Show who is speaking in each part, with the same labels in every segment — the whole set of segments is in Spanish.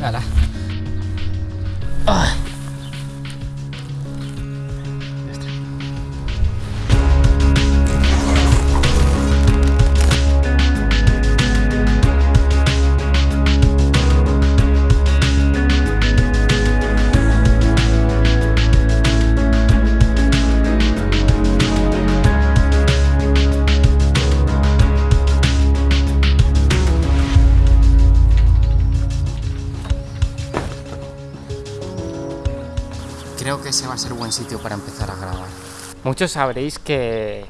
Speaker 1: 来来，Creo que ese va a ser buen sitio para empezar a grabar. Muchos sabréis que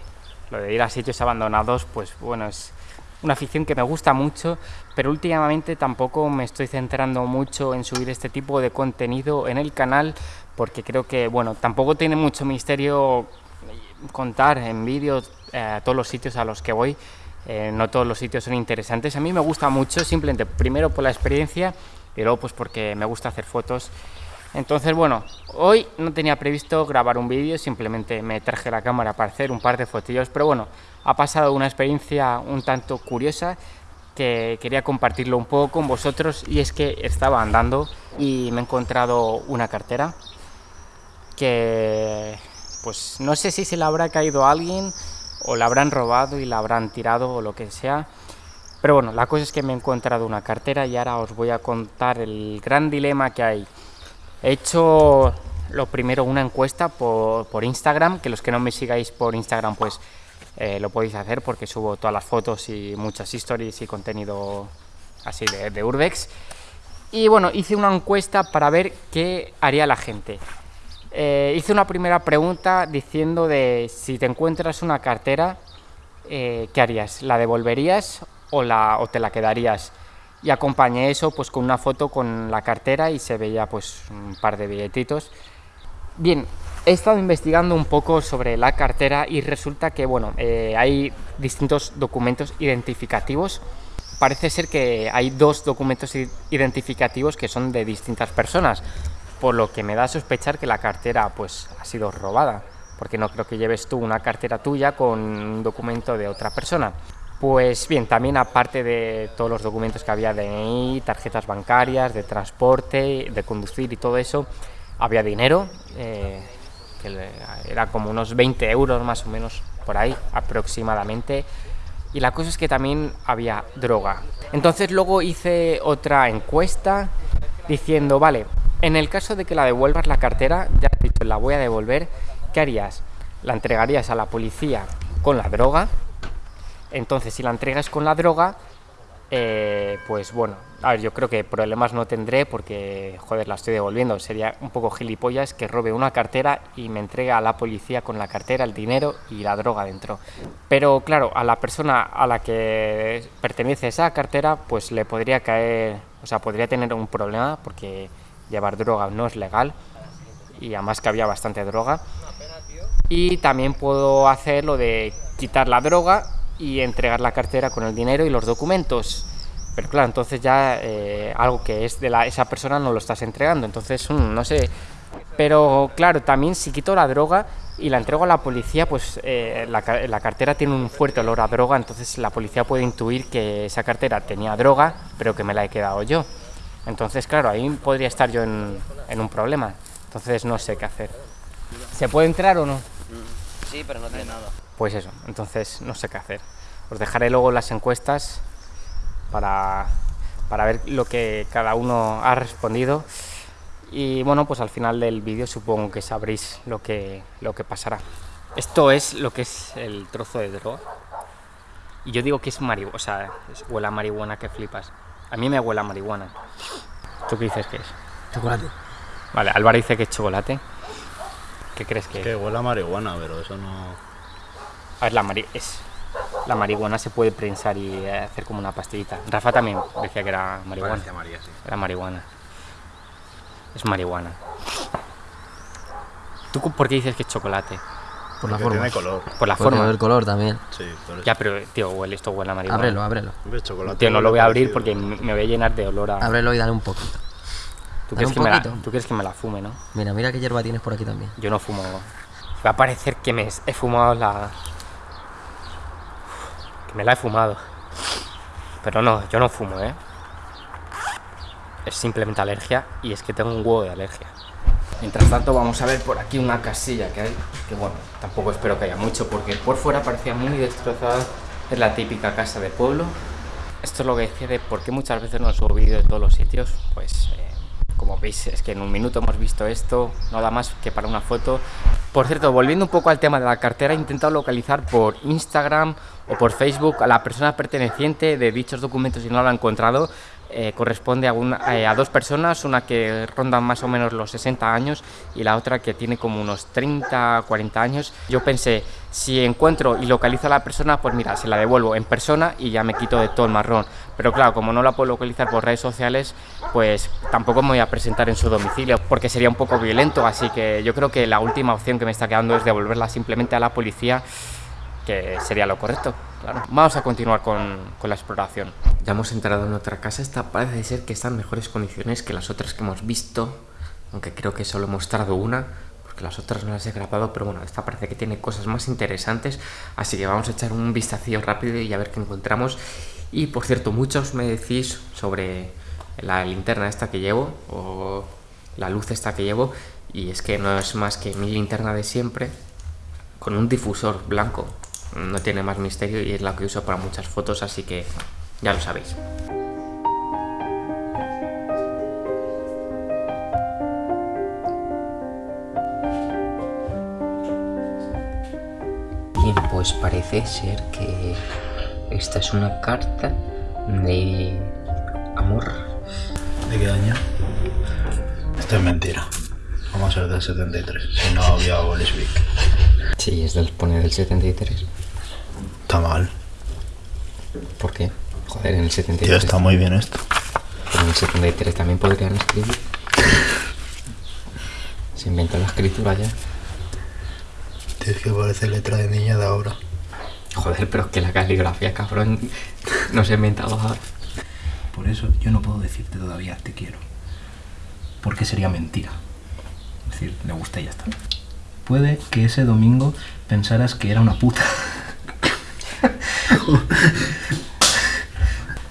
Speaker 1: lo de ir a sitios abandonados, pues bueno, es una afición que me gusta mucho, pero últimamente tampoco me estoy centrando mucho en subir este tipo de contenido en el canal, porque creo que, bueno, tampoco tiene mucho misterio contar en vídeos eh, todos los sitios a los que voy, eh, no todos los sitios son interesantes. A mí me gusta mucho, simplemente primero por la experiencia y luego pues porque me gusta hacer fotos. Entonces, bueno, hoy no tenía previsto grabar un vídeo, simplemente me traje la cámara para hacer un par de fotillos, pero bueno, ha pasado una experiencia un tanto curiosa que quería compartirlo un poco con vosotros y es que estaba andando y me he encontrado una cartera que pues no sé si se la habrá caído a alguien o la habrán robado y la habrán tirado o lo que sea pero bueno, la cosa es que me he encontrado una cartera y ahora os voy a contar el gran dilema que hay He hecho lo primero una encuesta por, Instagram, que los que no me sigáis por Instagram pues eh, lo podéis hacer porque subo todas las fotos y muchas stories y contenido así de, de, Urbex. Y bueno, hice una encuesta para ver qué haría la gente. Eh, hice una primera pregunta diciendo de si te encuentras una cartera, eh, ¿qué harías? ¿La devolverías o, la, o te la quedarías? Y acompañé eso pues con una foto con la cartera y se veía pues un par de billetitos. Bien, he estado investigando un poco sobre la cartera y resulta que bueno, eh, hay distintos documentos identificativos. Parece ser que hay dos documentos identificativos que son de distintas personas, por lo que me da a sospechar que la cartera pues ha sido robada, porque no creo que lleves tú una cartera tuya con un documento de otra persona. Pues bien, también aparte de todos los documentos que había de tarjetas bancarias, de transporte, de conducir y todo eso, había dinero, eh, que era como unos 20 euros más o menos por ahí aproximadamente. Y la cosa es que también había droga. Entonces luego hice otra encuesta diciendo, vale, en el caso de que la devuelvas la cartera, ya he dicho, la voy a devolver, ¿qué harías? ¿La entregarías a la policía con la droga? Entonces, si la entregas con la droga, eh, pues bueno, a ver, yo creo que problemas no tendré porque, joder, la estoy devolviendo. Sería un poco gilipollas que robe una cartera y me entregue a la policía con la cartera, el dinero y la droga dentro. Pero claro, a la persona a la que pertenece esa cartera, pues le podría caer, o sea, podría tener un problema porque llevar droga no es legal y además que había bastante droga. Y también puedo hacer lo de quitar la droga y entregar la cartera con el dinero y los documentos. Pero claro, entonces ya eh, algo que es de la, esa persona no lo estás entregando, entonces mm, no sé. Pero claro, también si quito la droga y la entrego a la policía, pues eh, la, la, cartera tiene un fuerte olor a droga, entonces la policía puede intuir que esa cartera tenía droga, pero que me la he quedado yo. Entonces, claro, ahí podría estar yo en, en un problema. Entonces no sé qué hacer. ¿Se puede entrar o no?
Speaker 2: Sí, pero no tiene nada.
Speaker 1: Pues eso, entonces no sé qué hacer. Os dejaré luego las encuestas para, para ver lo que cada uno ha respondido. Y bueno, pues al final del vídeo supongo que sabréis lo que, lo que pasará. Esto es lo que es el trozo de droga. Y yo digo que es marihuana, o sea, es, huele a marihuana que flipas. A mí me huele a marihuana. ¿Tú qué dices que es?
Speaker 3: Chocolate.
Speaker 1: Vale, Álvaro dice que es chocolate. ¿Qué crees que
Speaker 3: es? Que huele a marihuana, pero eso no...
Speaker 1: A ver, la, mari es, la marihuana se puede prensar y hacer como una pastillita. Rafa también decía que era marihuana.
Speaker 3: María, sí.
Speaker 1: Era marihuana. Es marihuana. ¿Tú por qué dices que es chocolate?
Speaker 3: Por la forma. Tiene color.
Speaker 1: Por la
Speaker 4: Porque
Speaker 1: forma.
Speaker 4: el color también.
Speaker 3: Sí, por eso.
Speaker 1: Ya, pero tío, huele, esto huele a marihuana.
Speaker 4: Ábrelo, ábrelo.
Speaker 3: Chocolate
Speaker 1: Tío, no lo voy a abrir porque me voy a llenar de olor a...
Speaker 4: Ábrelo y dale un poquito.
Speaker 1: ¿Tú quieres,
Speaker 4: un
Speaker 1: que me la,
Speaker 4: poquito.
Speaker 1: tú quieres que me la fume, ¿no?
Speaker 4: Mira, mira qué hierba tienes por aquí también.
Speaker 1: Yo no fumo. Va a parecer que me he fumado la... Que me la he fumado. Pero no, yo no fumo, ¿eh? es simplemente alergia y es que tengo un huevo de alergia. Mientras tanto vamos a ver por aquí una casilla que hay, que bueno, tampoco espero que haya mucho porque por fuera parecía muy destrozada, es la típica casa de pueblo. Esto es lo que decía de por qué muchas veces no subo vídeos de todos los sitios, pues eh, como veis es que en un minuto hemos visto esto, nada más que para una foto. Por cierto, volviendo un poco al tema de la cartera, he intentado localizar por Instagram o por Facebook a la persona perteneciente de dichos documentos y no lo he encontrado. Eh, corresponde a, eh, a, dos personas, una que ronda más o menos los 60 años y la otra que tiene como unos 30, 40 años. Yo pensé, si encuentro y localizo a la persona, pues mira, se la devuelvo en persona y ya me quito de todo el marrón. Pero claro, como no la puedo localizar por redes sociales, pues tampoco me voy a presentar en su domicilio porque sería un poco violento, así que yo creo que la última opción que me está quedando es devolverla simplemente a la policía que sería lo correcto, claro. Vamos a continuar con, con, la exploración. Ya hemos entrado en otra casa, esta parece ser que está en mejores condiciones que las otras que hemos visto, aunque creo que solo he mostrado una, porque las otras no las he grabado, pero bueno, esta parece que tiene cosas más interesantes, así que vamos a echar un vistacillo rápido y a ver qué encontramos. Y por cierto, muchos me decís sobre la linterna esta que llevo, o la luz esta que llevo, y es que no es más que mi linterna de siempre, con un difusor blanco, no tiene más misterio y es la que uso para muchas fotos, así que ya lo sabéis. Bien, pues parece ser que esta es una carta de amor.
Speaker 3: ¿De qué año? Esto es mentira. Vamos a ser del 73, si no había Bolesvik.
Speaker 1: Sí, es del, pone del 73.
Speaker 3: Está mal.
Speaker 1: ¿Por qué? Joder, en el 73.
Speaker 3: Tío, está muy bien esto.
Speaker 1: Pero en el 73 también podrían escribir. Se inventó la escritura ya.
Speaker 3: Tío, es que parece letra de niña de ahora.
Speaker 1: Joder, pero es que la caligrafía, cabrón, no se ha inventado ahora.
Speaker 5: Por eso yo no puedo decirte todavía te quiero. Porque sería mentira. Es decir, le gusta y ya está. Puede que ese domingo pensaras que era una puta.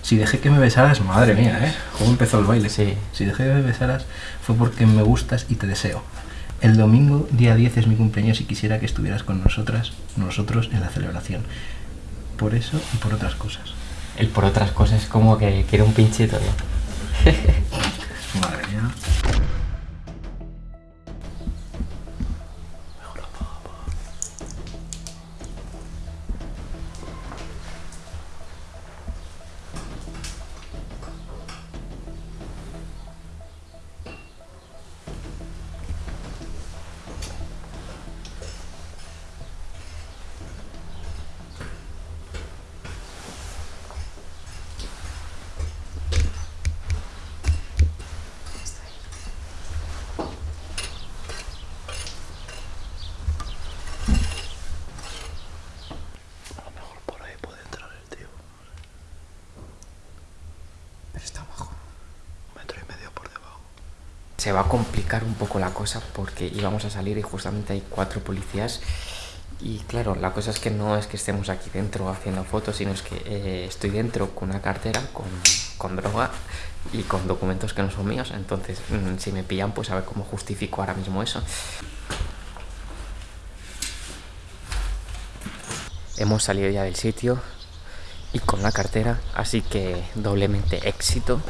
Speaker 5: si dejé que me besaras, madre mía, ¿eh? ¿Cómo empezó el baile?
Speaker 1: Sí.
Speaker 5: Si dejé que me besaras fue porque me gustas y te deseo. El domingo, día 10, es mi cumpleaños y quisiera que estuvieras con nosotras, nosotros, en la celebración. Por eso y por otras cosas.
Speaker 1: El por otras cosas es como que quiere un pinchito, ¿no?
Speaker 5: madre mía.
Speaker 1: Se va a complicar un poco la cosa porque íbamos a salir y justamente hay cuatro policías y claro, la cosa es que no es que estemos aquí dentro haciendo fotos, sino es que eh, estoy dentro con una cartera, con, con, droga y con documentos que no son míos, entonces mm, si me pillan pues a ver cómo justifico ahora mismo eso. Hemos salido ya del sitio y con la cartera, así que doblemente éxito.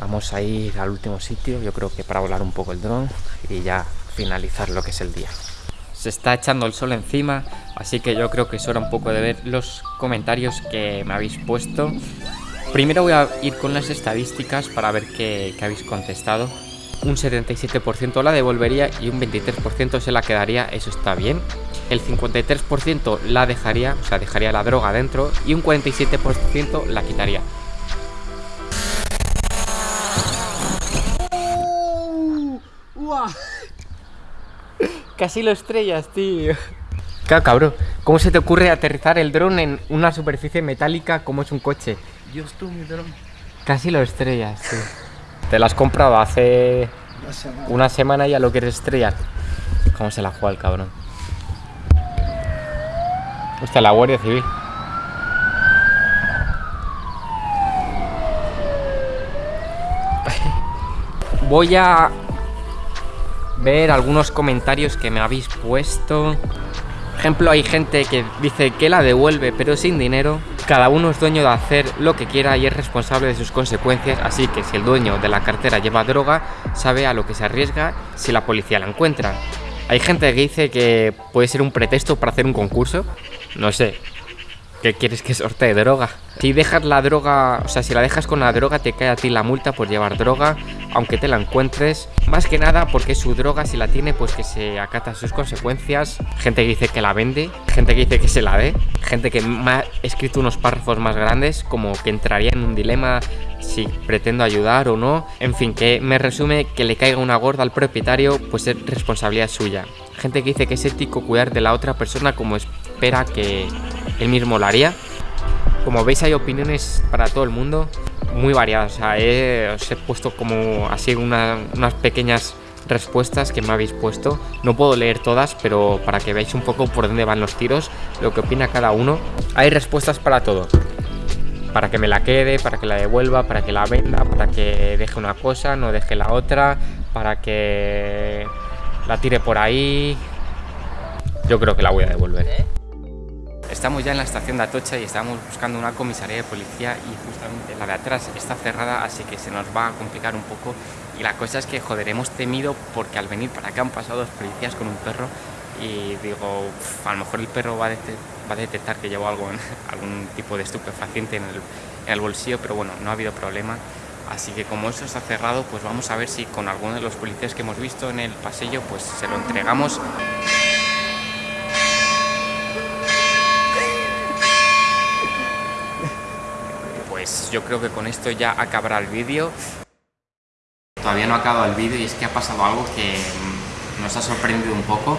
Speaker 1: Vamos a ir al último sitio, yo creo que para volar un poco el dron y ya finalizar lo que es el día. Se está echando el sol encima, así que yo creo que es hora un poco de ver los comentarios que me habéis puesto. Primero voy a ir con las estadísticas para ver qué, qué habéis contestado. Un 77% la devolvería y un 23% se la quedaría, eso está bien. El 53% la dejaría, o sea, dejaría la droga dentro y un 47% la quitaría. Casi lo estrellas, tío. Claro, cabrón. ¿Cómo se te ocurre aterrizar el dron en una superficie metálica como es un coche?
Speaker 5: Dios tú, mi dron.
Speaker 1: Casi lo estrellas, tío. Te lo has comprado hace
Speaker 5: Una semana.
Speaker 1: una semana y ya lo quieres estrellar. ¿Cómo se la juega el cabrón? Hostia, la Guardia Civil. voy a ver algunos comentarios que me habéis puesto. Ejemplo, hay gente que dice que la devuelve pero sin dinero. Cada uno es dueño de hacer lo que quiera y es responsable de sus consecuencias, así que si el dueño de la cartera lleva droga, sabe a lo que se arriesga si la policía la encuentra. Hay gente que dice que puede ser un pretexto para hacer un concurso. No sé, ¿Qué quieres que sortee droga? Si dejas la droga, o sea, si la dejas con la droga, te cae a ti la multa por llevar droga, aunque te la encuentres. Más que nada porque su droga, si la tiene, pues que se acata sus consecuencias. Gente que dice que la vende, gente que dice que se la dé, gente que me ha escrito unos párrafos más grandes, como que entraría en un dilema si pretendo ayudar o no. En fin, que me resume que le caiga una gorda al propietario, pues es responsabilidad suya. Gente que dice que es ético cuidar de la otra persona como espera que él mismo lo haría. Como veis hay opiniones para todo el mundo, muy variadas. O sea, os he puesto como así unas pequeñas respuestas que me habéis puesto. No puedo leer todas, pero para que veáis un poco por dónde van los tiros, lo que opina cada uno. Hay respuestas para todo. Para que me la quede, para que la devuelva, para que la venda, para que deje una cosa, no deje la otra, para que la tire por ahí. Yo creo que la voy a devolver. Estamos ya en la estación de Atocha y estamos buscando una comisaría de policía y justamente la de atrás está cerrada, así que se nos va a complicar un poco. Y la cosa es que, joder, hemos temido porque al venir para acá han pasado dos policías con un perro y digo, a lo mejor el perro va a, detectar que llevo algo, algún tipo de estupefaciente en el, en el bolsillo, pero bueno, no ha habido problema. Así que como eso está cerrado, pues vamos a ver si con alguno de los policías que hemos visto en el pasillo, pues se lo entregamos. Pues yo creo que con esto ya acabará el vídeo. Todavía no ha acabado el vídeo y es que ha pasado algo que nos ha sorprendido un poco.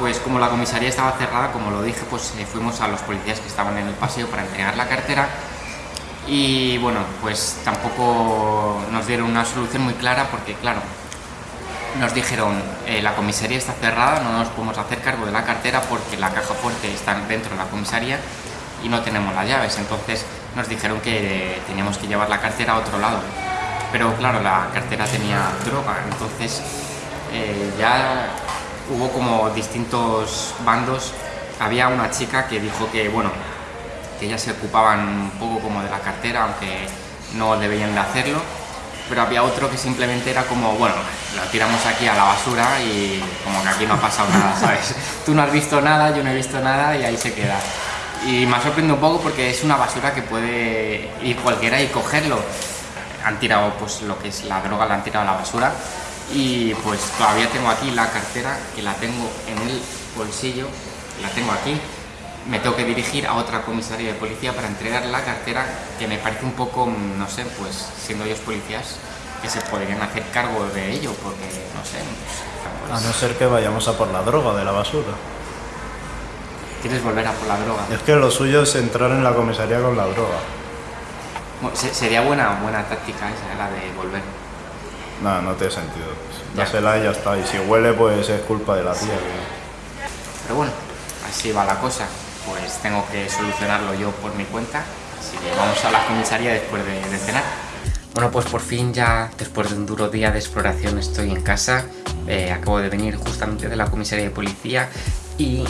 Speaker 1: Pues como la comisaría estaba cerrada, como lo dije, pues eh, fuimos a los policías que estaban en el paseo para entregar la cartera. Y bueno, pues tampoco nos dieron una solución muy clara porque claro, nos dijeron eh, la comisaría está cerrada, no nos podemos hacer cargo de la cartera porque la caja fuerte está dentro de la comisaría y no tenemos las llaves, entonces nos dijeron que teníamos que llevar la cartera a otro lado. Pero claro, la cartera tenía droga, entonces eh, ya hubo como distintos bandos. Había una chica que dijo que, bueno, que ellas se ocupaban un poco como de la cartera, aunque no deberían de hacerlo. Pero había otro que simplemente era como, bueno, lo tiramos aquí a la basura y como que aquí no ha pasado nada, ¿sabes? Tú no has visto nada, yo no he visto nada y ahí se queda y me ha sorprendido un poco porque es una basura que puede ir cualquiera y cogerlo. Han tirado pues lo que es la droga, la han tirado a la basura y pues todavía tengo aquí la cartera que la tengo en el bolsillo, la tengo aquí. Me tengo que dirigir a otra comisaría de policía para entregar la cartera que me parece un poco, no sé, pues siendo ellos policías, que se podrían hacer cargo de ello porque, no sé.
Speaker 3: Pues, a no ser que vayamos a por la droga de la basura.
Speaker 1: ¿Quieres volver a por la droga?
Speaker 3: Es que lo suyo es entrar en la comisaría con la droga.
Speaker 1: sería buena, buena táctica esa, la de volver.
Speaker 3: No, no tiene sentido. Dásela y ya está. Y si huele, pues es culpa de la tía.
Speaker 1: Pero bueno, así va la cosa. Pues tengo que solucionarlo yo por mi cuenta. Así que vamos a la comisaría después de, cenar. Bueno, pues por fin ya, después de un duro día de exploración, estoy en casa. Eh, acabo de venir justamente de la comisaría de policía y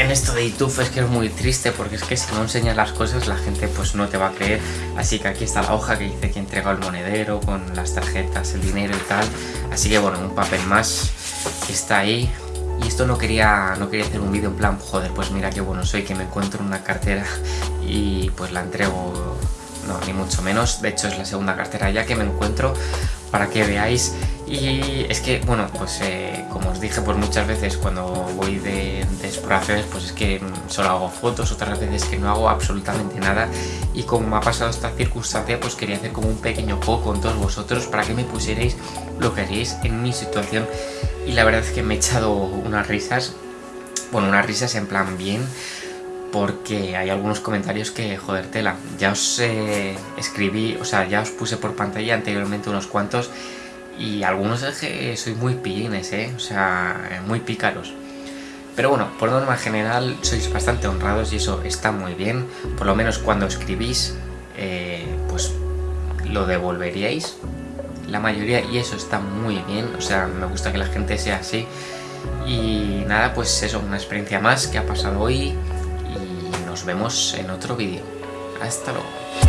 Speaker 1: en esto de YouTube es que es muy triste porque es que si no enseñas las cosas la gente pues no te va a creer. Así que aquí está la hoja que dice que entregó el monedero con las tarjetas, el dinero y tal. Así que bueno, un papel más está ahí. Y esto no quería, no quería hacer un vídeo en plan joder pues mira qué bueno soy que me encuentro una cartera y pues la entrego no, ni mucho menos, de hecho es la segunda cartera ya que me encuentro para que veáis. Y es que, bueno, pues eh, como os dije pues muchas veces cuando voy de, exploraciones pues es que solo hago fotos, otras veces que no hago absolutamente nada. Y como me ha pasado esta circunstancia pues quería hacer como un pequeño poco con todos vosotros para que me pusierais lo que haréis en mi situación. Y la verdad es que me he echado unas risas, bueno, unas risas en plan bien porque hay algunos comentarios que, joder, tela, ya os eh, escribí, o sea, ya os puse por pantalla anteriormente unos cuantos y algunos es que soy muy pillines, ¿eh? O sea, muy pícaros. Pero bueno, por norma general sois bastante honrados y eso está muy bien. Por lo menos cuando escribís, eh, pues lo devolveríais. la mayoría y eso está muy bien, o sea, me gusta que la gente sea así. Y nada, pues eso, una experiencia más que ha pasado hoy nos vemos en otro vídeo. Hasta luego.